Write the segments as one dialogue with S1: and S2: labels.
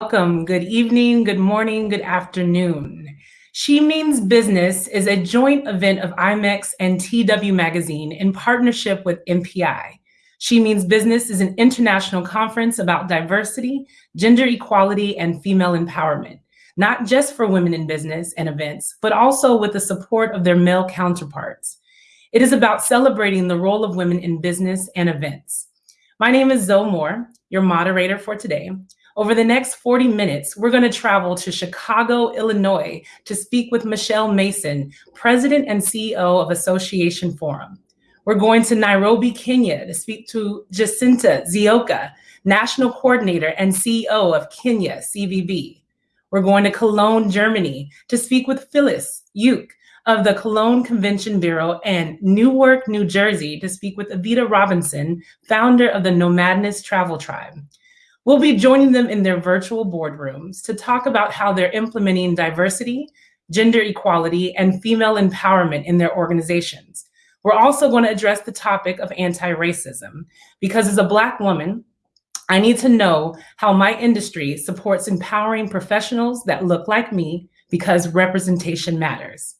S1: Welcome, good evening, good morning, good afternoon. She Means Business is a joint event of IMEX and TW Magazine in partnership with MPI. She Means Business is an international conference about diversity, gender equality, and female empowerment, not just for women in business and events, but also with the support of their male counterparts. It is about celebrating the role of women in business and events. My name is Zoe Moore, your moderator for today. Over the next 40 minutes, we're going to travel to Chicago, Illinois to speak with Michelle Mason, President and CEO of Association Forum. We're going to Nairobi, Kenya to speak to Jacinta Nzioka, National Coordinator and CEO of Kenya CVB. We're going to Cologne, Germany to speak with Phyllis Uke of the Cologne Convention Bureau and Newark, New Jersey to speak with Evita Robinson, founder of the Nomadness Travel Tribe. We'll be joining them in their virtual boardrooms to talk about how they're implementing diversity, gender equality, and female empowerment in their organizations. We're also going to address the topic of anti-racism because as a Black woman, I need to know how my industry supports empowering professionals that look like me because representation matters.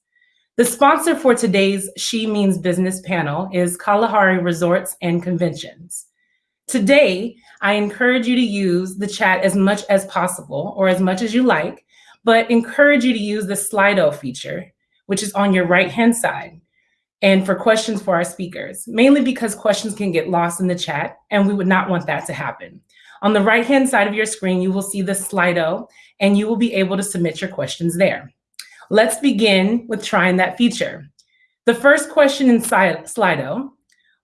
S1: The sponsor for today's She Means Business panel is Kalahari Resorts and Conventions. Today, I encourage you to use the chat as much as possible or as much as you like, but encourage you to use the Slido feature, which is on your right-hand side, and for questions for our speakers, mainly because questions can get lost in the chat, and we would not want that to happen. On the right-hand side of your screen, you will see the Slido, and you will be able to submit your questions there. Let's begin with trying that feature. The first question in Slido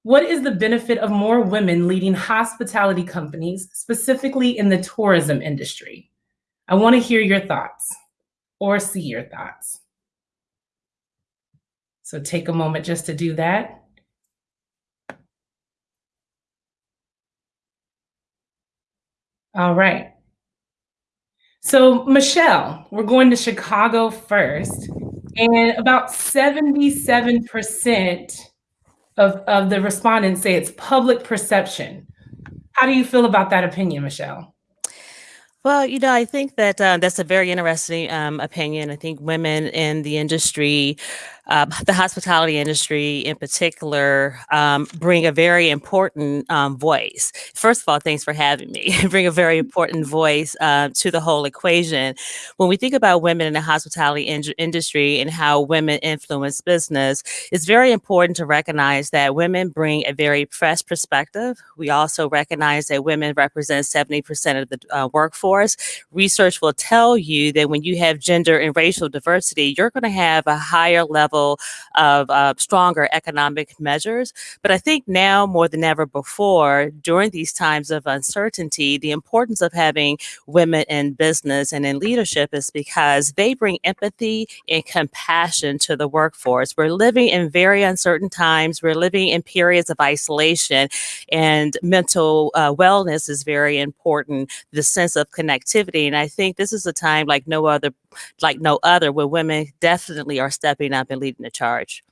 S1: what is the benefit of more women leading hospitality companies, specifically in the tourism industry? I want to hear your thoughts or see your thoughts. So take a moment just to do that. All right. So Michelle, we're going to Chicago first, and about 77% of, of the respondents say it's public perception. How do you feel about that opinion, Michelle?
S2: Well, you know, I think that uh, that's a very interesting um, opinion. I think women in the industry um, the hospitality industry in particular um, bring a very important um, voice. First of all, thanks for having me. bring a very important voice uh, to the whole equation. When we think about women in the hospitality in industry and how women influence business, it's very important to recognize that women bring a very fresh perspective. We also recognize that women represent 70% of the uh, workforce. Research will tell you that when you have gender and racial diversity, you're going to have a higher level of uh, stronger economic measures. But I think now more than ever before, during these times of uncertainty, the importance of having women in business and in leadership is because they bring empathy and compassion to the workforce. We're living in very uncertain times. We're living in periods of isolation, and mental uh, wellness is very important. The sense of connectivity, and I think this is a time like no other, like no other, where women definitely are stepping up and leading the charge.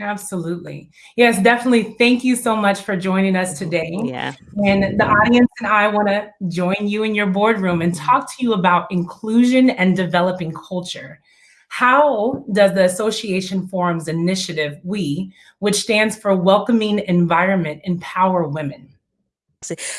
S1: Absolutely. Yes, definitely. Thank you so much for joining us mm-hmm. today.
S2: Yeah.
S1: And the audience and I want to join you in your boardroom and talk to you about inclusion and developing culture. How does the Association Forum's initiative, WE, which stands for Welcoming Environment, empower women?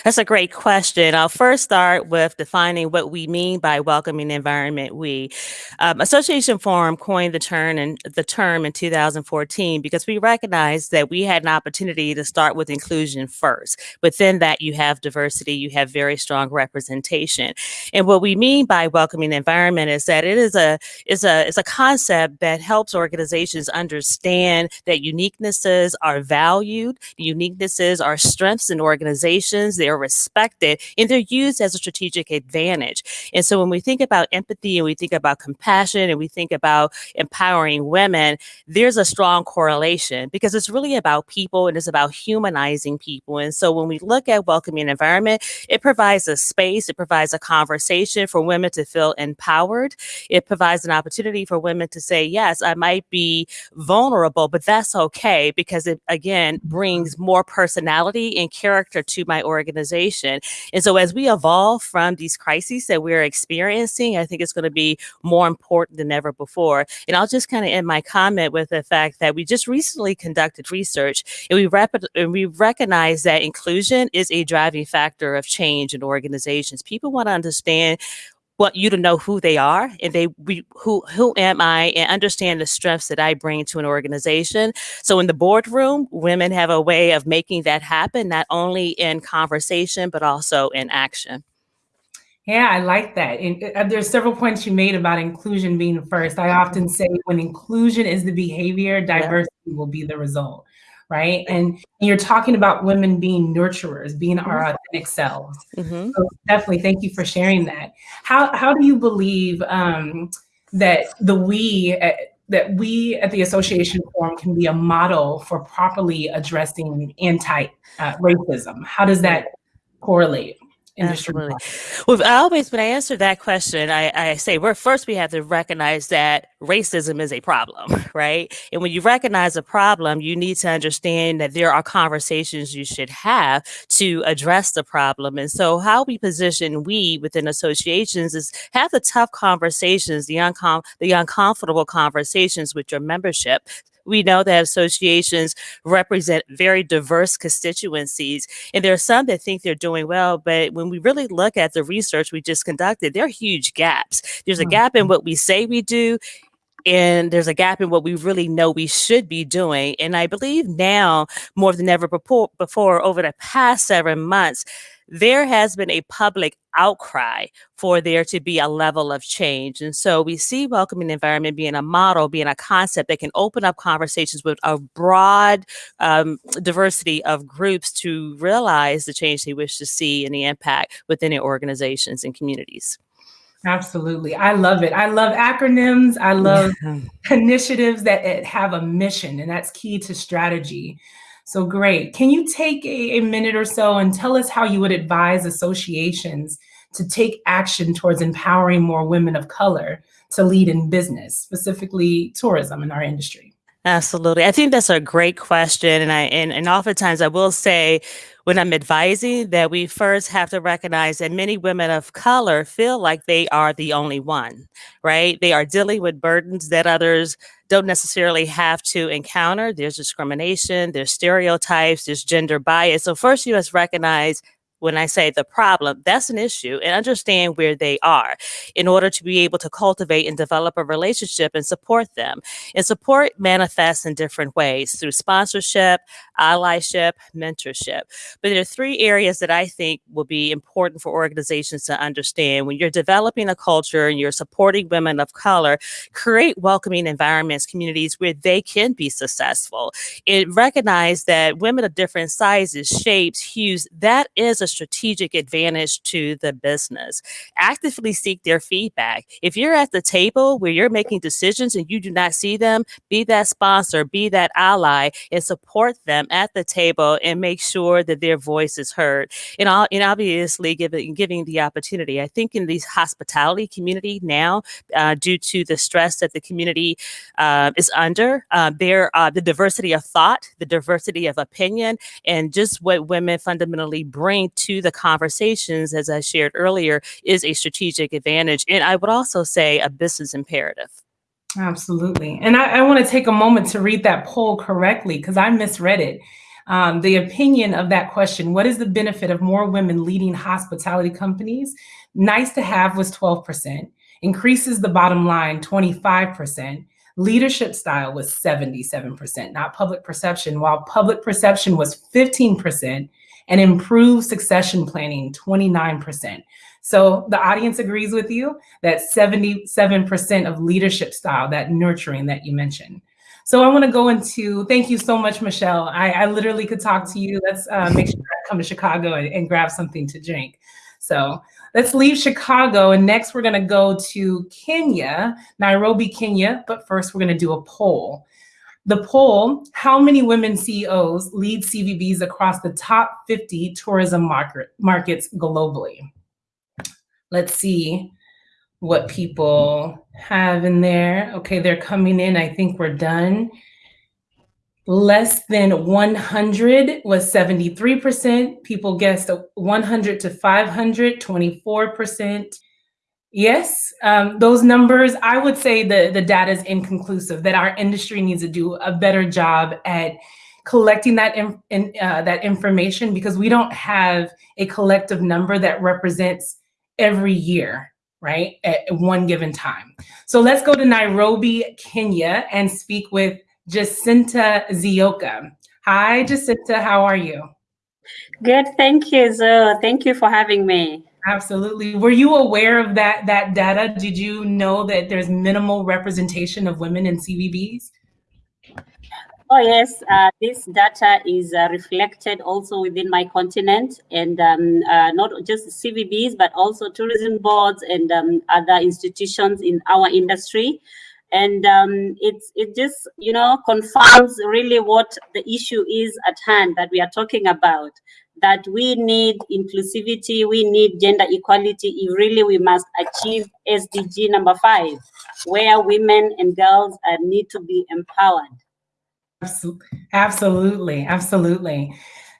S2: That's a great question. I'll first start with defining what we mean by welcoming environment. We um, Association Forum coined the term and the term in 2014 because we recognized that we had an opportunity to start with inclusion first. Within that, you have diversity, you have very strong representation, and what we mean by welcoming environment is that it is a is a is a concept that helps organizations understand that uniquenesses are valued, uniquenesses are strengths in organizations they're respected, and they're used as a strategic advantage. And so when we think about empathy and we think about compassion and we think about empowering women, there's a strong correlation because it's really about people and it's about humanizing people. And so when we look at welcoming environment, it provides a space, it provides a conversation for women to feel empowered. It provides an opportunity for women to say, yes, I might be vulnerable, but that's okay because it again brings more personality and character to my my organization. And so as we evolve from these crises that we're experiencing, I think it's going to be more important than ever before. And I'll just kind of end my comment with the fact that we just recently conducted research and we, rep- and we recognize that inclusion is a driving factor of change in organizations. People want to understand want you to know who they are and they we, who who am I and understand the strengths that I bring to an organization. So in the boardroom, women have a way of making that happen, not only in conversation but also in action.
S1: Yeah, I like that. And uh, there's several points you made about inclusion being first. I often say when inclusion is the behavior, diversity yeah. will be the result right? And you're talking about women being nurturers, being our authentic selves. Mm-hmm. So definitely, thank you for sharing that. How how do you believe um, that the we at, uh, that we at the Association Forum can be a model for properly addressing anti-racism? Uh, how does that correlate?
S2: Absolutely. Well, I always, when I answer that question, I, I say, we're first, we have to recognize that racism is a problem, right? And when you recognize a problem, you need to understand that there are conversations you should have to address the problem. And so, how we position we within associations is have the tough conversations, the, uncom- the uncomfortable conversations with your membership we know that associations represent very diverse constituencies, and there are some that think they're doing well, but when we really look at the research we just conducted, there are huge gaps. There's a gap in mm-hmm. what we say we do, and there's a gap in what we really know we should be doing. And I believe now more than ever before, before over the past seven months, there has been a public outcry for there to be a level of change. And so we see welcoming environment being a model, being a concept that can open up conversations with a broad um, diversity of groups to realize the change they wish to see and the impact within their organizations and communities.
S1: Absolutely. I love it. I love acronyms. I love yeah. initiatives that have a mission, and that's key to strategy. So great. Can you take a, a, minute or so and tell us how you would advise associations to take action towards empowering more women of color to lead in business, specifically tourism in our industry?
S2: Absolutely. I think that's a great question. And I and, and oftentimes I will say when I'm advising that we first have to recognize that many women of color feel like they are the only one, right? They are dealing with burdens that others don't necessarily have to encounter. There's discrimination, there's stereotypes, there's gender bias. So first you must recognize when I say the problem, that's an issue and understand where they are in order to be able to cultivate and develop a relationship and support them. And support manifests in different ways through sponsorship, allyship, mentorship. But there are three areas that I think will be important for organizations to understand. When you're developing a culture and you're supporting women of color, create welcoming environments, communities where they can be successful. And recognize that women of different sizes, shapes, hues, that is a strategic advantage to the business. Actively seek their feedback. If you're at the table where you're making decisions and you do not see them, be that sponsor, be that ally, and support them at the table and make sure that their voice is heard. And, all, and obviously, giving, giving the opportunity. I think in the hospitality community now, uh, due to the stress that the community uh, is under, uh, there uh, the diversity of thought, the diversity of opinion, and just what women fundamentally bring to the conversations, as I shared earlier, is a strategic advantage. And I would also say a business imperative.
S1: Absolutely. And I, I want to take a moment to read that poll correctly because I misread it. Um, the opinion of that question what is the benefit of more women leading hospitality companies? Nice to have was 12%, increases the bottom line 25%. Leadership style was 77%, not public perception, while public perception was 15%, and improved succession planning 29%. So the audience agrees with you that 77% of leadership style, that nurturing that you mentioned. So I want to go into, thank you so much, Michelle. I, I literally could talk to you. Let's uh, make sure I come to Chicago and, and grab something to drink. So let's leave Chicago. And next we're going to go to Kenya, Nairobi, Kenya. But first we're going to do a poll. The poll, how many women CEOs lead CVBs across the top 50 tourism market, markets globally? Let's see what people have in there. Okay, they're coming in. I think we're done. Less than 100 was 73%. People guessed 100 to 500, 24%. Yes, um, those numbers, I would say the, the data is inconclusive, that our industry needs to do a better job at collecting that, in, in, uh, that information because we don't have a collective number that represents every year, right, at one given time. So let's go to Nairobi, Kenya and speak with Jacinta Nzioka. Hi, Jacinta, how are you?
S3: Good, thank you, Zoe. Thank you for having me.
S1: Absolutely. Were you aware of that that data? Did you know that there's minimal representation of women in CVBs?
S3: Oh yes, uh, this data is uh, reflected also within my continent and um, uh, not just CVBs, but also tourism boards and um, other institutions in our industry. And um, it's it just, you know, confirms really what the issue is at hand that we are talking about that we need inclusivity, we need gender equality if really we must achieve SDG number five, where women and girls need to be empowered.
S1: Absolutely, absolutely.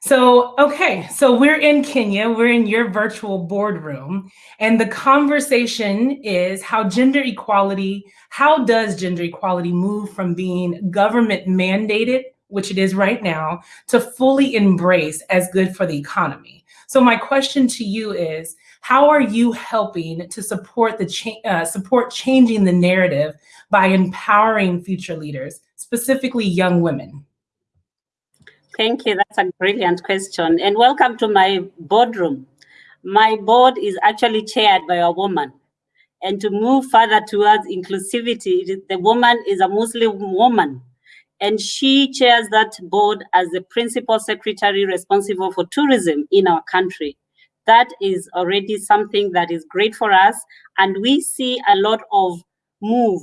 S1: So, okay, so we're in Kenya, we're in your virtual boardroom, and the conversation is how gender equality, how does gender equality move from being government mandated which it is right now, to fully embrace as good for the economy. So my question to you is, how are you helping to support the cha uh, support changing the narrative by empowering future leaders, specifically young women?
S3: Thank you. That's a brilliant question. And welcome to my boardroom. My board is actually chaired by a woman. And to move further towards inclusivity, the woman is a Muslim woman and she chairs that board as the principal secretary responsible for tourism in our country. That is already something that is great for us, and we see a lot of move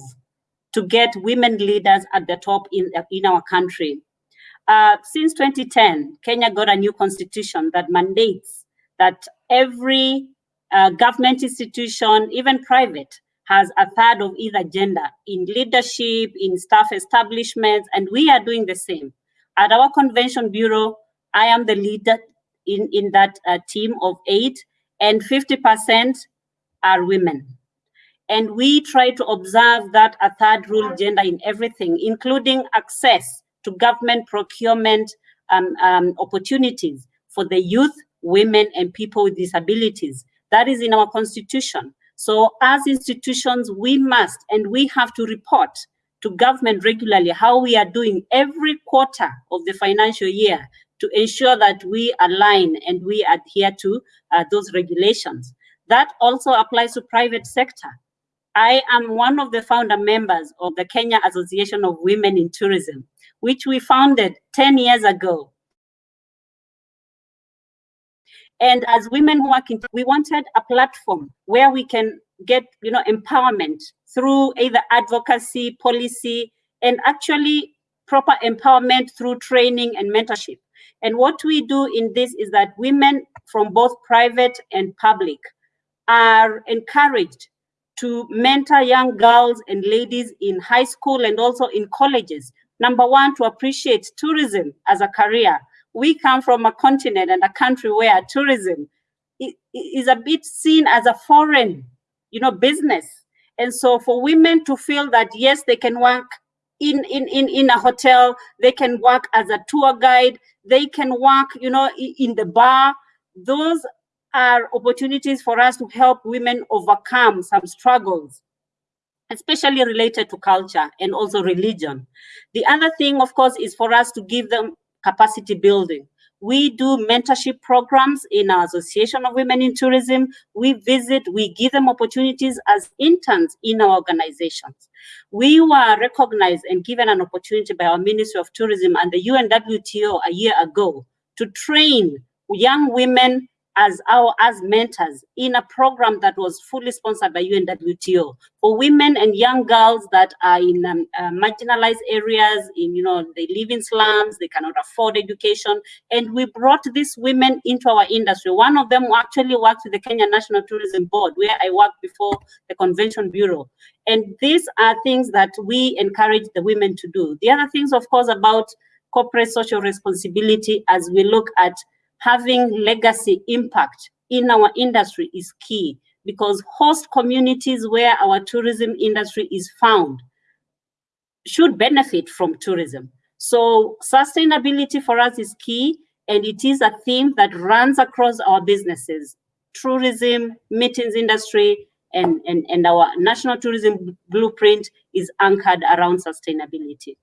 S3: to get women leaders at the top in, in our country. Uh, since 2010, Kenya got a new constitution that mandates that every uh, government institution, even private, has a third of either gender in leadership, in staff establishments, and we are doing the same. At our convention bureau, I am the leader in, in that uh, team of eight, and 50% are women. And we try to observe that a third rule gender in everything, including access to government procurement um, um, opportunities for the youth, women, and people with disabilities. That is in our constitution. So as institutions, we must and we have to report to government regularly how we are doing every quarter of the financial year to ensure that we align and we adhere to uh, those regulations. That also applies to private sector. I am one of the founder members of the Kenya Association of Women in Tourism, which we founded 10 years ago and as women working, we wanted a platform where we can get, you know, empowerment through either advocacy, policy, and actually proper empowerment through training and mentorship. And what we do in this is that women from both private and public are encouraged to mentor young girls and ladies in high school and also in colleges. Number one, to appreciate tourism as a career, we come from a continent and a country where tourism is a bit seen as a foreign, you know, business. And so for women to feel that, yes, they can work in, in, in, in a hotel, they can work as a tour guide, they can work, you know, in the bar, those are opportunities for us to help women overcome some struggles especially related to culture and also religion. The other thing, of course, is for us to give them capacity building. We do mentorship programs in our Association of Women in Tourism. We visit, we give them opportunities as interns in our organizations. We were recognized and given an opportunity by our Ministry of Tourism and the UNWTO a year ago to train young women as our as mentors in a program that was fully sponsored by UNWTO for women and young girls that are in um, uh, marginalized areas. In you know they live in slums, they cannot afford education, and we brought these women into our industry. One of them actually works with the Kenya National Tourism Board, where I worked before the Convention Bureau. And these are things that we encourage the women to do. The other things, of course, about corporate social responsibility as we look at having legacy impact in our industry is key because host communities where our tourism industry is found should benefit from tourism. So sustainability for us is key and it is a theme that runs across our businesses, tourism, meetings industry, and, and, and our national tourism blueprint is anchored around sustainability.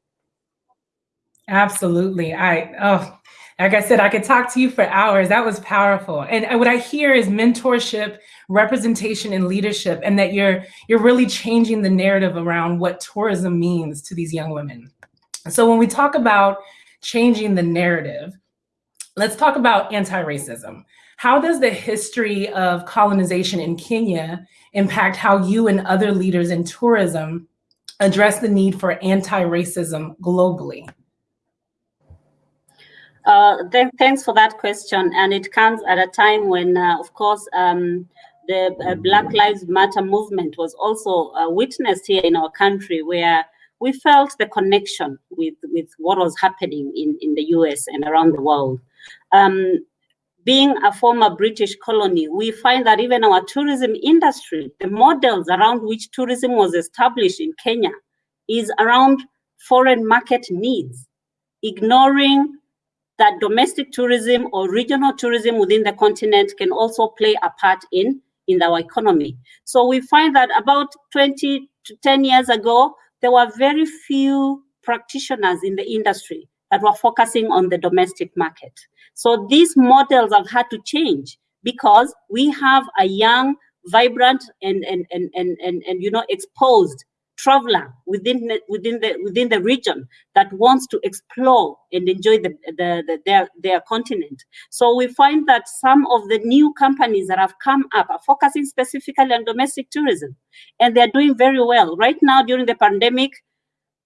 S1: Absolutely. I, oh, like I said, I could talk to you for hours. That was powerful. And uh, what I hear is mentorship, representation, and leadership, and that you're you're really changing the narrative around what tourism means to these young women. So when we talk about changing the narrative, let's talk about anti-racism. How does the history of colonization in Kenya impact how you and other leaders in tourism address the need for anti-racism globally?
S3: Uh, th thanks for that question. And it comes at a time when, uh, of course, um, the uh, Black Lives Matter movement was also uh, witnessed here in our country, where we felt the connection with, with what was happening in, in the US and around the world. Um, being a former British colony, we find that even our tourism industry, the models around which tourism was established in Kenya, is around foreign market needs, ignoring that domestic tourism or regional tourism within the continent can also play a part in, in our economy. So we find that about 20 to 10 years ago, there were very few practitioners in the industry that were focusing on the domestic market. So these models have had to change because we have a young, vibrant, and and and and and, and you know exposed traveler within the, within the within the region that wants to explore and enjoy the, the, the, their their continent. So we find that some of the new companies that have come up are focusing specifically on domestic tourism, and they're doing very well right now during the pandemic.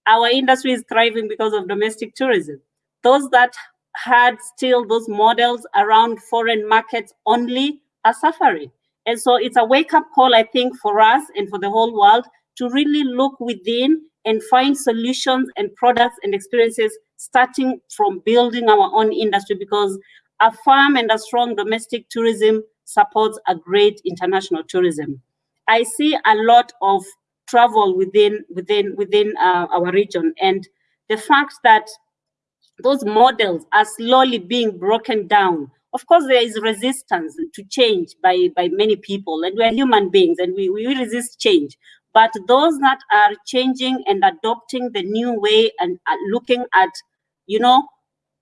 S3: Our industry is thriving because of domestic tourism. Those that had still those models around foreign markets only are suffering. And so it's a wake up call, I think, for us and for the whole world to really look within and find solutions and products and experiences starting from building our own industry because a firm and a strong domestic tourism supports a great international tourism. I see a lot of travel within within within uh, our region and the fact that those models are slowly being broken down of course there is resistance to change by by many people and we're human beings and we, we resist change but those that are changing and adopting the new way and looking at, you know,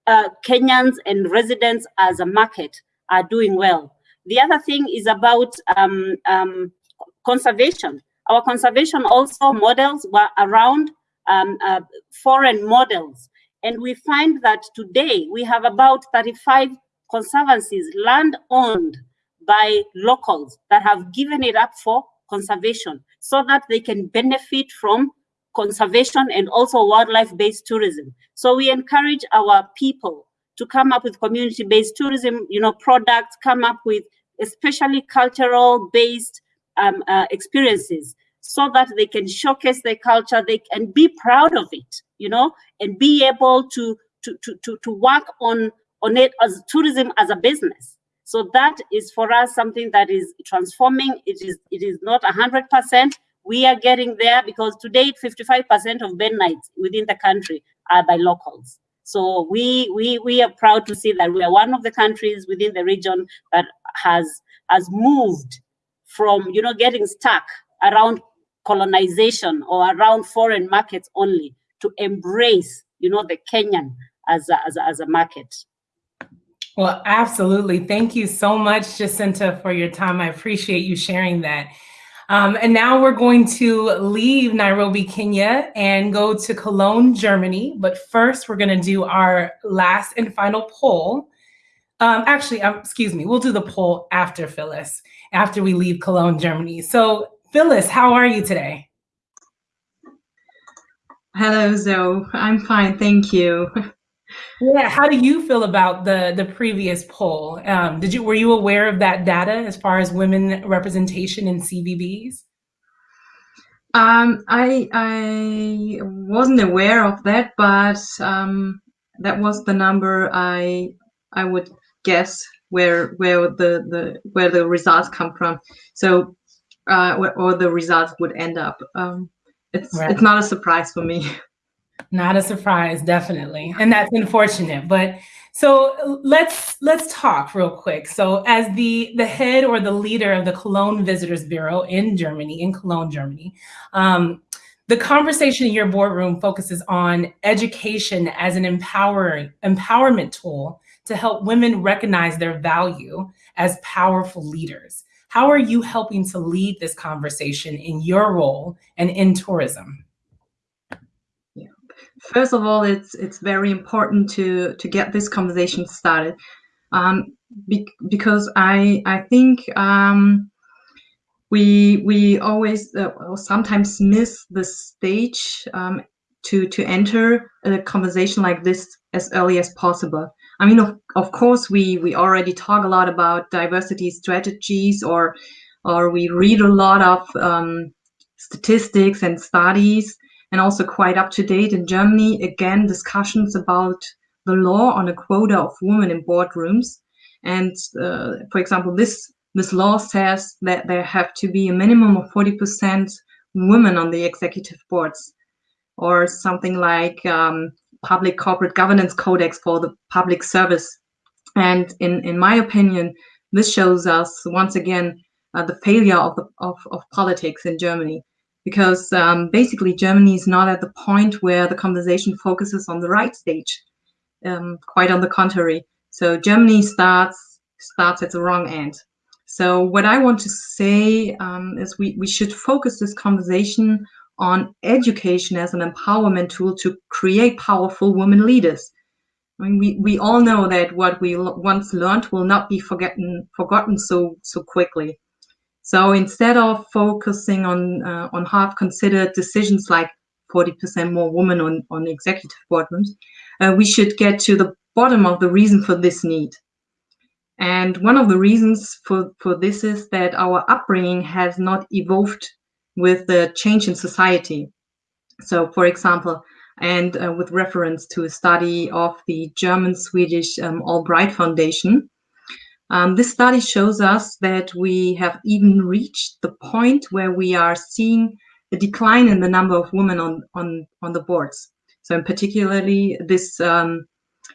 S3: uh, Kenyans and residents as a market are doing well. The other thing is about um, um, conservation. Our conservation also models were around um, uh, foreign models. And we find that today we have about 35 conservancies, land owned by locals that have given it up for conservation so that they can benefit from conservation and also wildlife-based tourism. So we encourage our people to come up with community-based tourism, you know, products, come up with especially cultural-based um, uh, experiences so that they can showcase their culture, they can be proud of it, you know, and be able to to to to, to work on on it as tourism as a business. So that is for us something that is transforming. It is it is not 100%. We are getting there because today 55% of bed nights within the country are by locals. So we we we are proud to see that we are one of the countries within the region that has has moved from you know getting stuck around colonization or around foreign markets only to embrace you know the Kenyan as a, as a, as a market.
S1: Well, absolutely. Thank you so much, Jacinta, for your time. I appreciate you sharing that. Um, and now we're going to leave Nairobi, Kenya and go to Cologne, Germany. But first, we're going to do our last and final poll. Um, actually, um, excuse me, we'll do the poll after Phyllis, after we leave Cologne, Germany. So Phyllis, how are you today?
S4: Hello, Zoe. I'm fine, thank you.
S1: Yeah, how do you feel about the the previous poll? Um, did you were you aware of that data as far as women representation in CVBs?
S4: Um, I I wasn't aware of that, but um, that was the number I I would guess where where the the where the results come from. So uh, or the results would end up. Um, it's right. it's not a surprise for me.
S1: Not a surprise, definitely, and that's unfortunate. But so let's let's talk real quick. So as the the head or the leader of the Cologne Visitors Bureau in Germany, in Cologne, Germany, um, the conversation in your boardroom focuses on education as an empowering empowerment tool to help women recognize their value as powerful leaders. How are you helping to lead this conversation in your role and in tourism?
S4: First of all, it's it's very important to to get this conversation started, um, be, because I I think um, we we always uh, sometimes miss the stage um, to to enter a conversation like this as early as possible. I mean, of, of course, we, we already talk a lot about diversity strategies or, or we read a lot of um, statistics and studies and also quite up to date in Germany, again, discussions about the law on a quota of women in boardrooms. And uh, for example, this, this law says that there have to be a minimum of 40% women on the executive boards or something like um, public corporate governance codex for the public service. And in, in my opinion, this shows us once again uh, the failure of, the, of, of politics in Germany. Because um, basically Germany is not at the point where the conversation focuses on the right stage. Um, quite on the contrary. So Germany starts starts at the wrong end. So what I want to say um, is we, we should focus this conversation on education as an empowerment tool to create powerful women leaders. I mean, we, we all know that what we once learned will not be forgotten forgotten so so quickly. So instead of focusing on uh, on half considered decisions like 40% more women on, on executive boardrooms, uh, we should get to the bottom of the reason for this need. And one of the reasons for, for this is that our upbringing has not evolved with the change in society. So, for example, and uh, with reference to a study of the German-Swedish um, AllBright Foundation, um, this study shows us that we have even reached the point where we are seeing a decline in the number of women on on on the boards. So, in particularly this um,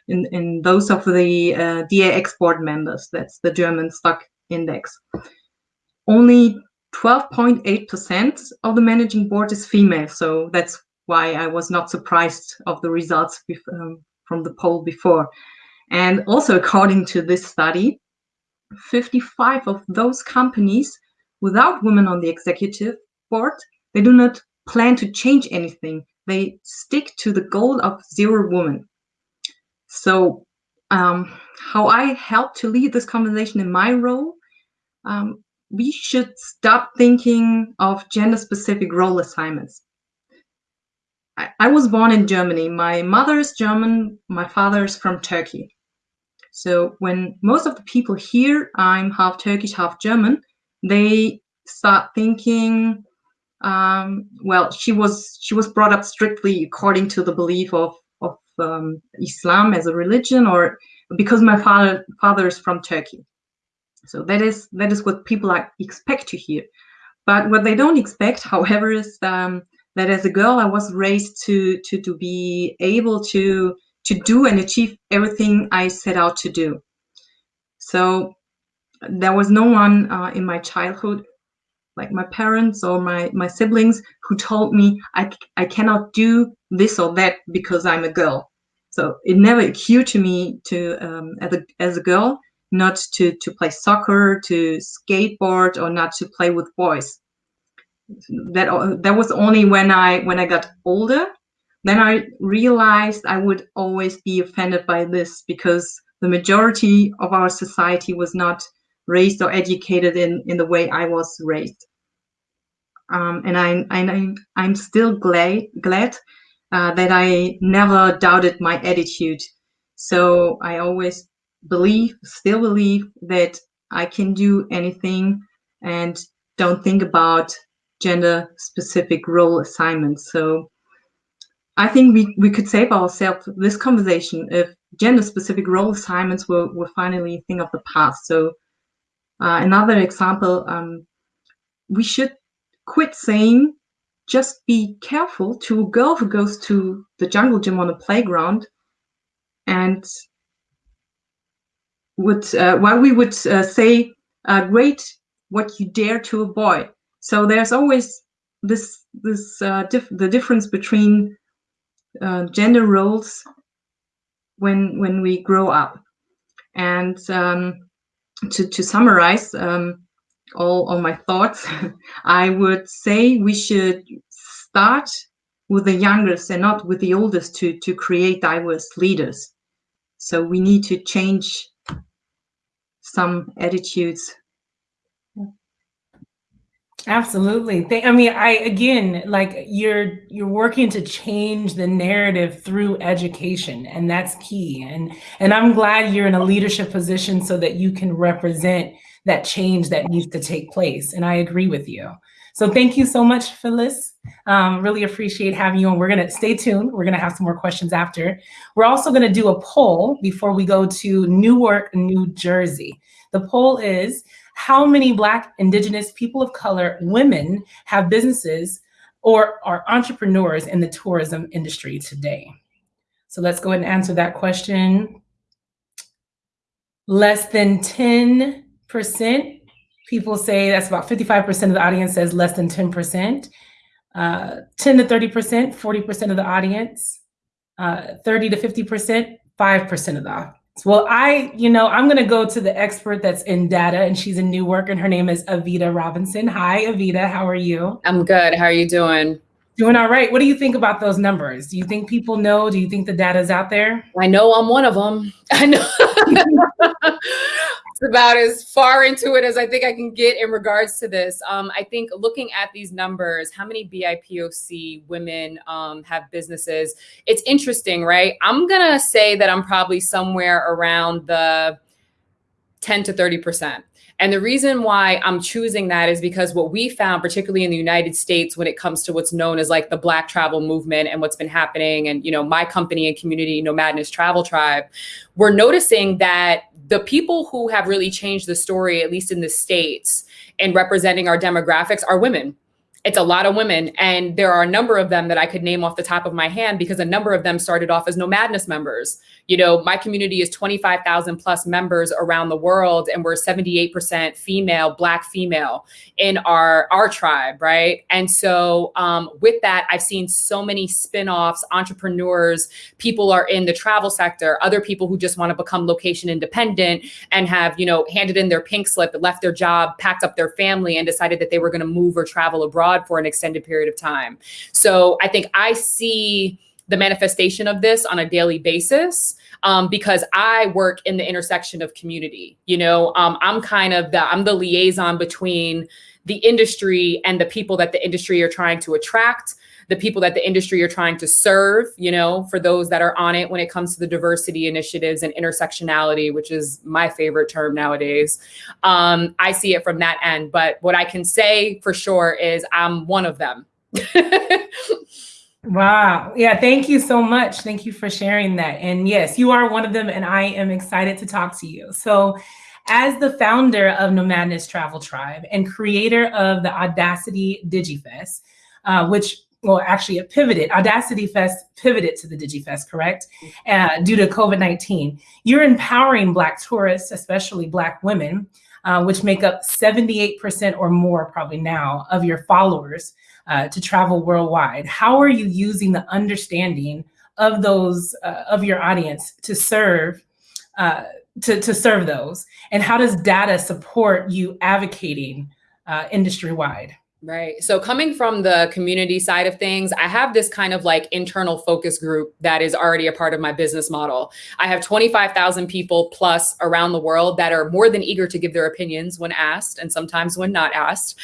S4: in in those of the uh, DAX board members, that's the German stock index. Only 12.8% of the managing board is female. So that's why I was not surprised of the results um, from the poll before. And also according to this study, 55 of those companies without women on the executive board, they do not plan to change anything. They stick to the goal of zero women. So um, how I help to lead this conversation in my role, um, we should stop thinking of gender specific role assignments. I, I, was born in Germany. My mother is German, my father is from Turkey. So when most of the people here, I'm half Turkish, half German, they start thinking, um, well, she was she was brought up strictly according to the belief of of um, Islam as a religion, or because my father father is from Turkey. So that is that is what people like expect to hear. But what they don't expect, however, is um, that as a girl, I was raised to to to be able to to do and achieve everything I set out to do. So there was no one uh, in my childhood, like my parents or my my siblings, who told me I I cannot do this or that because I'm a girl. So it never occurred to me to um, as a as a girl not to, to play soccer, to skateboard, or not to play with boys. That that was only when I when I got older. Then I realized I would always be offended by this because the majority of our society was not raised or educated in in the way I was raised. Um, and I, I I'm still glad glad uh, that I never doubted my attitude. So I always believe, still believe that I can do anything and don't think about gender specific role assignments. So I think we, we could save ourselves this conversation if gender specific role assignments were, were finally a thing of the past. So uh, another example, um, we should quit saying just be careful to a girl who goes to the jungle gym on a playground and would uh, while we would uh, say uh, great what you dare to a boy so there's always this this uh, dif the difference between uh, gender roles when when we grow up and um, to to summarize um, all, all my thoughts, I would say we should start with the youngest and not with the oldest to, to create diverse leaders. So we need to change some attitudes.
S1: Absolutely. I mean, I again, like you're you're working to change the narrative through education, and that's key. And and I'm glad you're in a leadership position so that you can represent that change that needs to take place. And I agree with you. So thank you so much, Phyllis. Um, really appreciate having you on. We're gonna stay tuned. We're gonna have some more questions after. We're also gonna do a poll before we go to Newark, New Jersey. The poll is, how many Black, Indigenous, people of color, women have businesses or are entrepreneurs in the tourism industry today? So let's go ahead and answer that question. Less than 10 percent people say that's about 55% of the audience says less than 10%. Uh, 10 to 30%, 40% of the audience, uh, 30 to 50%, 5% of the. Well, I, you know, I'm going to go to the expert that's in data and she's in Newark and her name is Evita Robinson. Hi, Evita. How are you?
S5: I'm good. How are you doing?
S1: Doing all right. What do you think about those numbers? Do you think people know? Do you think the data is out there?
S5: I know I'm one of them. I know. it's about as far into it as I think I can get in regards to this. Um, I think looking at these numbers, how many BIPOC women um, have businesses, it's interesting, right? I'm going to say that I'm probably somewhere around the 10 to 30%. And the reason why I'm choosing that is because what we found, particularly in the United States, when it comes to what's known as like the Black travel movement and what's been happening, and you know, my company and community, Nomadness Travel Tribe, we're noticing that the people who have really changed the story, at least in the States, and representing our demographics are women it's a lot of women and there are a number of them that i could name off the top of my hand because a number of them started off as nomadness members. You know my community is 25000 plus members around the world and we're 78% female black female in our our tribe right? And so um, with that i've seen so many spin-offs entrepreneurs people are in the travel sector other people who just want to become location independent and have you know handed in their pink slip left their job packed up their family and decided that they were going to move or travel abroad abroad for an extended period of time. So I think I see the manifestation of this on a daily basis um, because I work in the intersection of community. You know, um, I'm kind of the I'm the liaison between the industry and the people that the industry are trying to attract the people that the industry are trying to serve, you know, for those that are on it when it comes to the diversity initiatives and intersectionality, which is my favorite term nowadays. Um, I see it from that end. But what I can say for sure is I'm one of them.
S1: Wow. Yeah. Thank you so much. Thank you for sharing that. And yes, you are one of them, and I am excited to talk to you. So, as the founder of Nomadness Travel Tribe and creator of the Audacity DigiFest, uh, which well, actually it pivoted. Audacity Fest pivoted to the DigiFest, correct? Uh, due to COVID-19. You're empowering Black tourists, especially Black women, uh, which make up 78% or more probably now of your followers uh, to travel worldwide. How are you using the understanding of those, uh, of your audience to serve, uh, to, to serve those? And how does data support you advocating uh, industry-wide?
S5: Right. So coming from the community side of things, I have this kind of like internal focus group that is already a part of my business model. I have 25,000 people plus around the world that are more than eager to give their opinions when asked and sometimes when not asked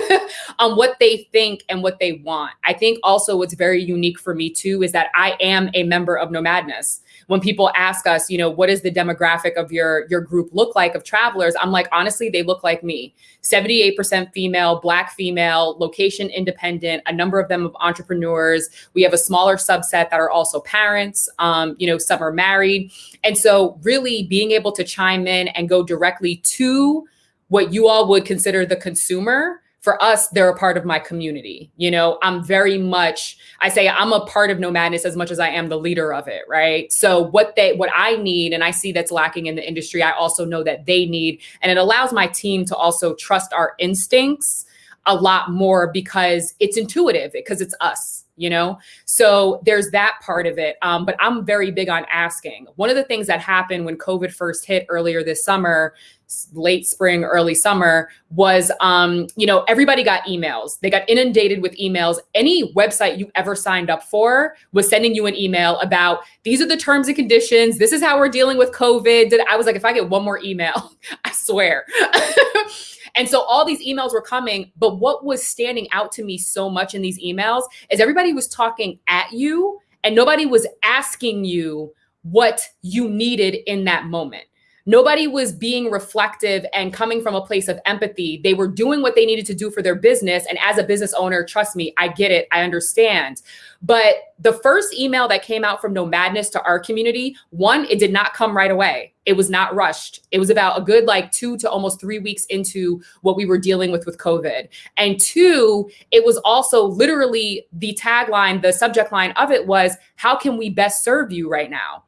S5: on what they think and what they want. I think also what's very unique for me too is that I am a member of Nomadness when people ask us, you know, what does the demographic of your your group look like of travelers? I'm like, honestly, they look like me. 78% female, black female female, location independent, a number of them of entrepreneurs. We have a smaller subset that are also parents. Um, you know, some are married. And so really being able to chime in and go directly to what you all would consider the consumer for us, they're a part of my community. You know, I'm very much, I say I'm a part of Nomadness as much as I am the leader of it, right? So what they what I need and I see that's lacking in the industry, I also know that they need. And it allows my team to also trust our instincts a lot more because it's intuitive, because it's us you know? So there's that part of it um, but i'm very big on asking. One of the things that happened when covid first hit earlier this summer late spring early summer was um, you know everybody got emails. They got inundated with emails. Any website you ever signed up for was sending you an email about these are the terms and conditions. This is how we're dealing with covid. I was like if i get one more email i swear And so all these emails were coming. But what was standing out to me so much in these emails is everybody was talking at you and nobody was asking you what you needed in that moment. Nobody was being reflective and coming from a place of empathy. They were doing what they needed to do for their business. And as a business owner, trust me, I get it. I understand. But the first email that came out from Nomadness to our community, one, it did not come right away. It was not rushed. It was about a good like two to almost three weeks into what we were dealing with with COVID. And two, it was also literally the tagline, the subject line of it was, How can we best serve you right now?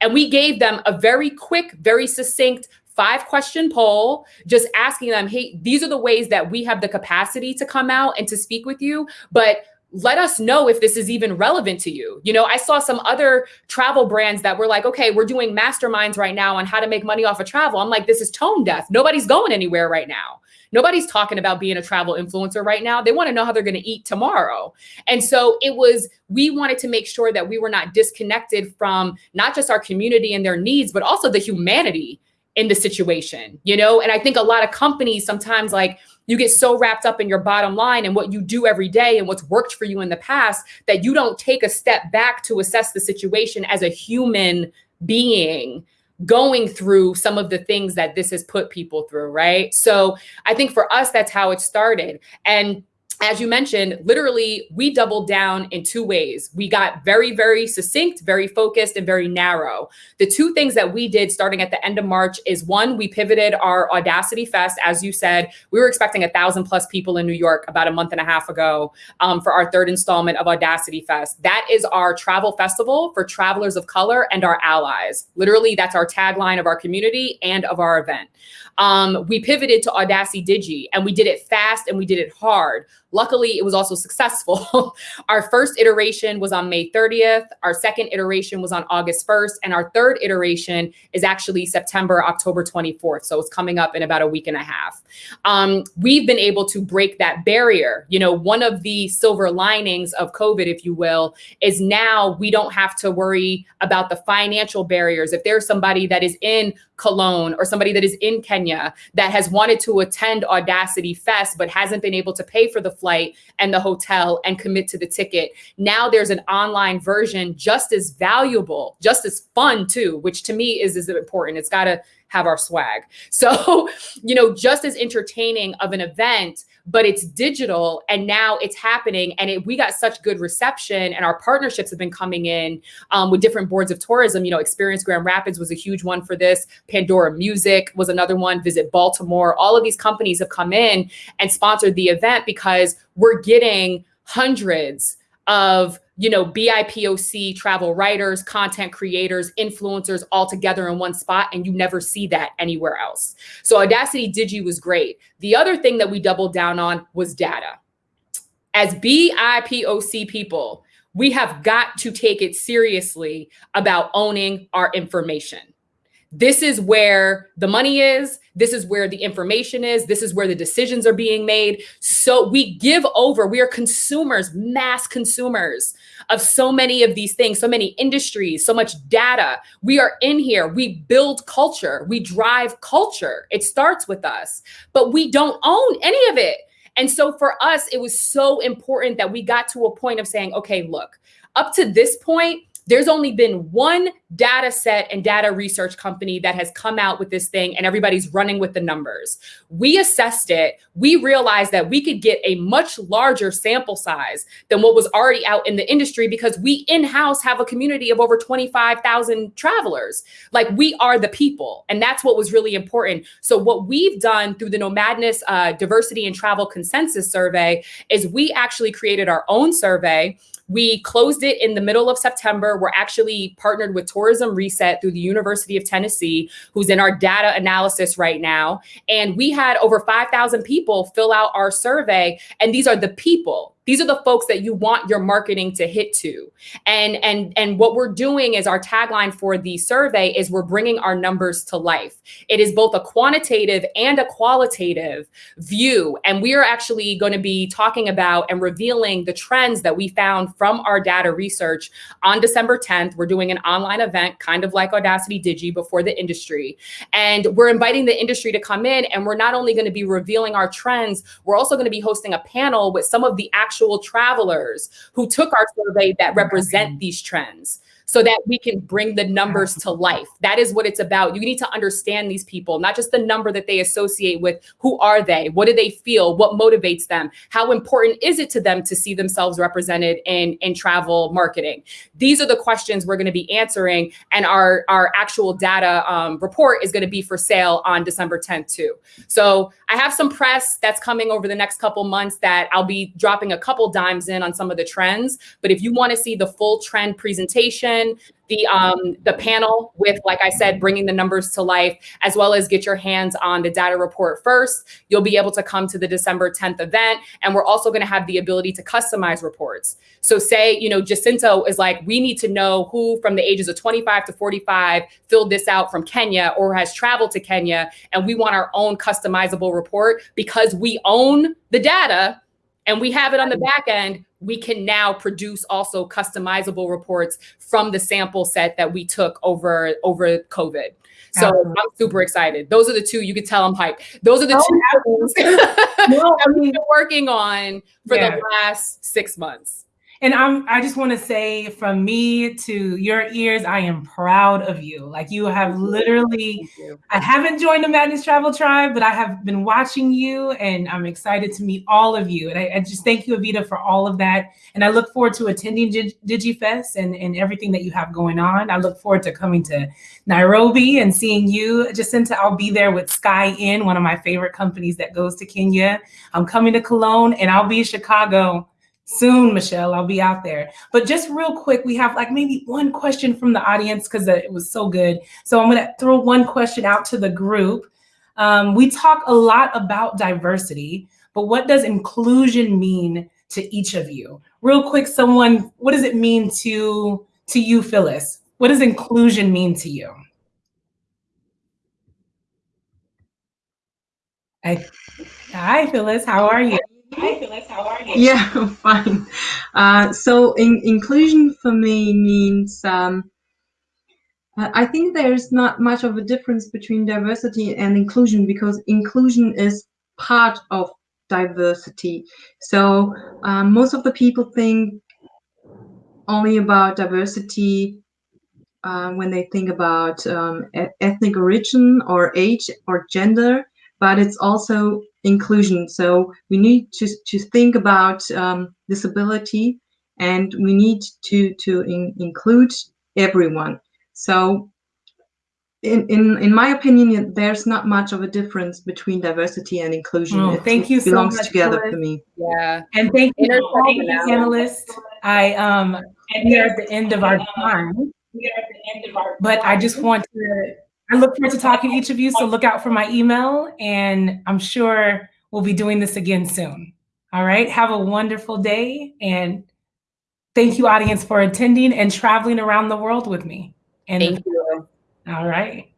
S5: And we gave them a very quick, very succinct five question poll, just asking them, hey, these are the ways that we have the capacity to come out and to speak with you. But let us know if this is even relevant to you. You know, I saw some other travel brands that were like, okay, we're doing masterminds right now on how to make money off of travel. I'm like, this is tone deaf. Nobody's going anywhere right now. Nobody's talking about being a travel influencer right now. They want to know how they're going to eat tomorrow. And so it was, we wanted to make sure that we were not disconnected from not just our community and their needs, but also the humanity in the situation, you know? And I think a lot of companies sometimes like, you get so wrapped up in your bottom line and what you do every day and what's worked for you in the past that you don't take a step back to assess the situation as a human being going through some of the things that this has put people through, right? So I think for us, that's how it started. And as you mentioned, literally, we doubled down in two ways. We got very, very succinct, very focused, and very narrow. The two things that we did starting at the end of March is one, we pivoted our Audacity Fest. As you said, we were expecting a thousand plus people in New York about a month and a half ago um, for our third installment of Audacity Fest. That is our travel festival for travelers of color and our allies. Literally, that's our tagline of our community and of our event. Um, we pivoted to Audacity Digi and we did it fast and we did it hard. Luckily, it was also successful. our first iteration was on May 30th. Our second iteration was on August 1st. And our third iteration is actually September, October 24th. So it's coming up in about a week and a half. Um, we've been able to break that barrier. You know, one of the silver linings of COVID, if you will, is now we don't have to worry about the financial barriers. If there's somebody that is in Cologne or somebody that is in Kenya that has wanted to attend Audacity Fest but hasn't been able to pay for the flight and the hotel and commit to the ticket. Now there's an online version just as valuable, just as fun too, which to me is, is important. It's got to have our swag. So, you know, just as entertaining of an event, but it's digital and now it's happening. And it, we got such good reception and our partnerships have been coming in um, with different boards of tourism. You know, Experience Grand Rapids was a huge one for this. Pandora Music was another one. Visit Baltimore. All of these companies have come in and sponsored the event because we're getting hundreds of you know, BIPOC travel writers, content creators, influencers all together in one spot, and you never see that anywhere else. So Audacity Digi was great. The other thing that we doubled down on was data. As BIPOC people, we have got to take it seriously about owning our information this is where the money is. This is where the information is. This is where the decisions are being made. So we give over. We are consumers mass consumers of so many of these things so many industries so much data. We are in here. We build culture. We drive culture. It starts with us but we don't own any of it. And so for us it was so important that we got to a point of saying okay look up to this point there's only been one data set and data research company that has come out with this thing and everybody's running with the numbers. We assessed it. We realized that we could get a much larger sample size than what was already out in the industry because we in-house have a community of over 25,000 travelers. Like we are the people. And that's what was really important. So what we've done through the Nomadness uh, Diversity and Travel Consensus Survey is we actually created our own survey we closed it in the middle of September. We're actually partnered with Tourism Reset through the University of Tennessee, who's in our data analysis right now. And we had over 5,000 people fill out our survey. And these are the people these are the folks that you want your marketing to hit to. And and and what we're doing is our tagline for the survey is we're bringing our numbers to life. It is both a quantitative and a qualitative view and we are actually going to be talking about and revealing the trends that we found from our data research on December 10th. We're doing an online event kind of like Audacity Digi before the industry. And we're inviting the industry to come in and we're not only going to be revealing our trends, we're also going to be hosting a panel with some of the actual actual travelers who took our survey that represent these trends so that we can bring the numbers to life. That is what it's about. You need to understand these people, not just the number that they associate with. Who are they? What do they feel? What motivates them? How important is it to them to see themselves represented in, in travel marketing? These are the questions we're going to be answering. And our, our actual data um, report is going to be for sale on December 10th, too. So I have some press that's coming over the next couple months that I'll be dropping a couple dimes in on some of the trends. But if you want to see the full trend presentation, the um, the panel with, like I said, bringing the numbers to life, as well as get your hands on the data report first. You'll be able to come to the December 10th event, and we're also going to have the ability to customize reports. So say, you know, Jacinta is like, we need to know who from the ages of 25 to 45 filled this out from Kenya or has traveled to Kenya, and we want our own customizable report because we own the data and we have it on the back end, we can now produce also customizable reports from the sample set that we took over over COVID. So I'm super excited. Those are the two. You could tell I'm hyped. Those are the oh, two no, I've been working on for yeah. the last six months.
S1: And I'm I just want to say from me to your ears, I am proud of you. Like you have literally you. I haven't joined Nomadness Travel Tribe, but I have been watching you and I'm excited to meet all of you. And I, I just thank you, Evita, for all of that. And I look forward to attending DigiFest and, and everything that you have going on. I look forward to coming to Nairobi and seeing you. Jacinta, I'll be there with Sky Inn, one of my favorite companies that goes to Kenya. I'm coming to Cologne and I'll be in Chicago soon, Michelle. I'll be out there. But just real quick, we have like maybe one question from the audience because it was so good. So I'm going to throw one question out to the group. Um, we talk a lot about diversity, but what does inclusion mean to each of you? Real quick, someone, what does it mean to to you, Phyllis? What does inclusion mean to you? I, hi, Phyllis. How are you?
S4: Hi, Phyllis. How are you? Yeah, fine. Uh, so in, inclusion for me means um, I think there's not much of a difference between diversity and inclusion because inclusion is part of diversity. So um, most of the people think only about diversity uh, when they think about um, ethnic origin or age or gender, but it's also inclusion. So we need to, to think about um, disability and we need to, to in, include everyone. So in, in, in my opinion, there's not much of a difference between diversity and inclusion.
S1: Oh, thank you
S4: it belongs
S1: so much
S4: together for me.
S5: Yeah.
S1: And thank you, all the panelists. I um and we are at the end of our time. We are at the end of our But I just want to I look forward to talking to each of you. So look out for my email and I'm sure we'll be doing this again soon. All right. Have a wonderful day. And thank you, audience, for attending and traveling around the world with me. And
S5: thank you.
S1: All right.